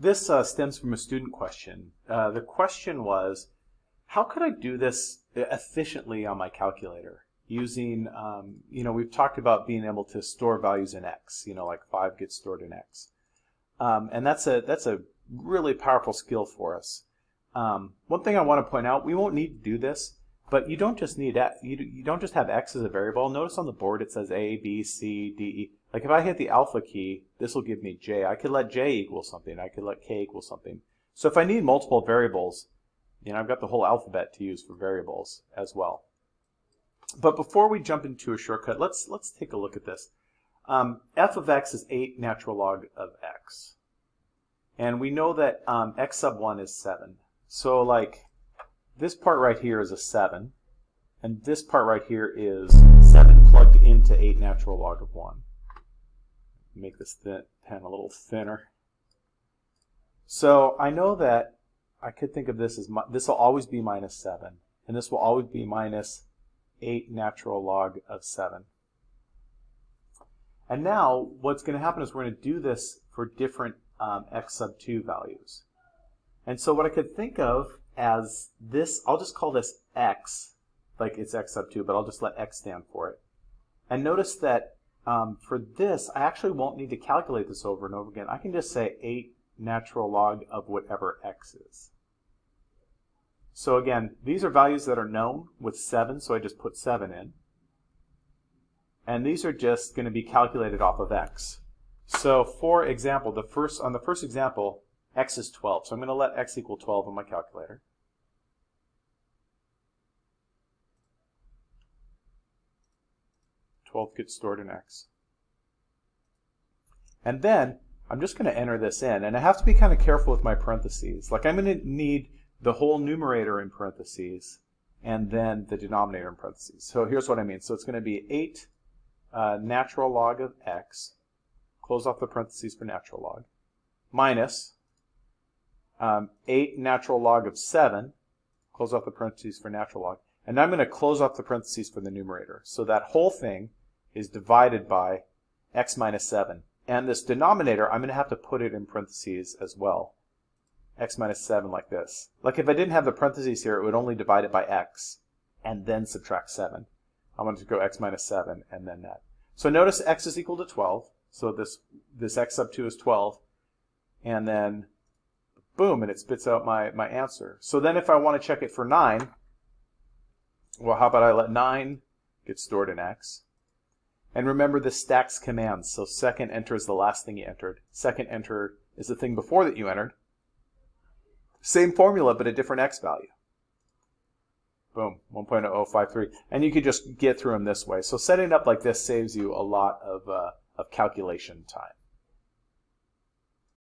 This uh, stems from a student question. Uh, the question was, how could I do this efficiently on my calculator? Using, um, you know, we've talked about being able to store values in X, you know, like 5 gets stored in X. Um, and that's a, that's a really powerful skill for us. Um, one thing I want to point out, we won't need to do this, but you don't just need you, you don't just have X as a variable. Notice on the board it says A, B, C, D, E. Like if I hit the alpha key, this will give me J. I could let J equal something. I could let K equal something. So if I need multiple variables, you know, I've got the whole alphabet to use for variables as well. But before we jump into a shortcut, let's let's take a look at this. Um, f of x is 8 natural log of x. And we know that um, x sub 1 is 7. So like this part right here is a 7. And this part right here is 7 plugged into 8 natural log of 1 make this pen a little thinner. So I know that I could think of this as, this will always be minus 7, and this will always be minus 8 natural log of 7. And now what's going to happen is we're going to do this for different um, x sub 2 values. And so what I could think of as this, I'll just call this x, like it's x sub 2, but I'll just let x stand for it. And notice that um, for this, I actually won't need to calculate this over and over again. I can just say 8 natural log of whatever x is. So again, these are values that are known with 7, so I just put 7 in. And these are just going to be calculated off of x. So for example, the first on the first example, x is 12. So I'm going to let x equal 12 on my calculator. 12 gets stored in X. And then I'm just going to enter this in. And I have to be kind of careful with my parentheses. Like I'm going to need the whole numerator in parentheses and then the denominator in parentheses. So here's what I mean. So it's going to be 8 uh, natural log of x, close off the parentheses for natural log, minus um, 8 natural log of 7, close off the parentheses for natural log, and I'm going to close off the parentheses for the numerator. So that whole thing is divided by x minus 7. And this denominator, I'm going to have to put it in parentheses as well. x minus 7 like this. Like if I didn't have the parentheses here, it would only divide it by x and then subtract 7. I want to go x minus 7 and then that. So notice x is equal to 12. So this, this x sub 2 is 12. And then boom, and it spits out my, my answer. So then if I want to check it for 9, well, how about I let 9 get stored in x? And remember the stacks commands. So second enter is the last thing you entered. Second enter is the thing before that you entered. Same formula, but a different x value. Boom, 1.0053. And you could just get through them this way. So setting up like this saves you a lot of, uh, of calculation time.